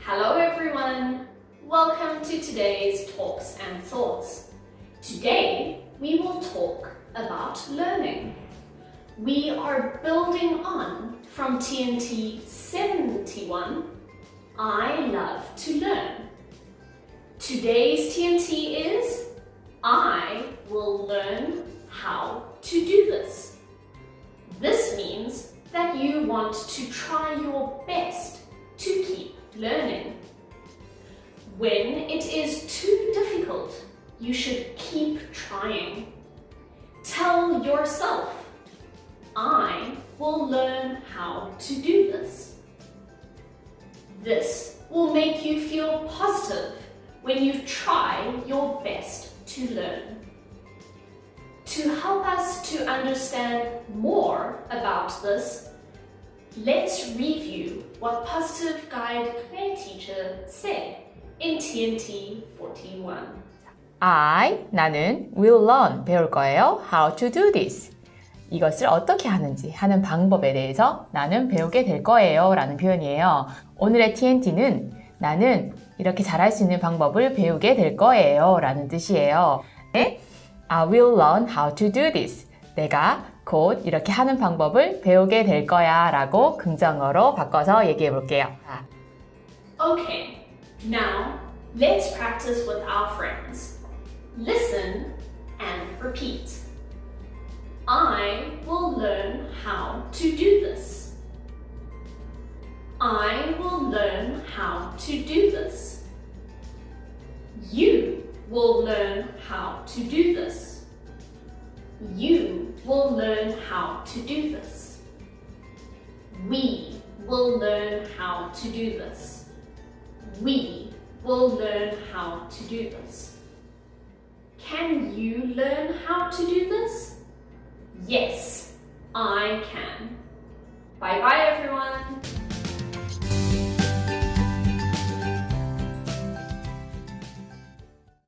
Hello everyone! Welcome to today's Talks and Thoughts. Today we will talk about learning. We are building on from TNT 71, I love to learn. Today's TNT is I will learn how to do you want to try your best to keep learning. When it is too difficult, you should keep trying. Tell yourself, I will learn how to do this. This will make you feel positive when you try your best to learn. To help us to understand more about this, let's review what Positive Guide Claire teacher said in TNT 41. I, 나는 will learn, 배울 거예요. How to do this. 이것을 어떻게 하는지 하는 방법에 대해서 나는 배우게 될 거예요 라는 표현이에요. 오늘의 TNT는 나는 이렇게 잘할 수 있는 방법을 배우게 될 거예요 라는 뜻이에요. 네? I will learn how to do this. 내가 곧 이렇게 하는 방법을 배우게 될 거야 라고 긍정어로 바꿔서 얘기해 볼게요. Okay, now let's practice with our friends. Listen and repeat. I will learn how to do this. I will learn how to do this. You will learn how to do this. You will learn how to do this. We will learn how to do this. We will learn how to do this. Can you learn how to do this? Yes, I can. Bye bye everyone.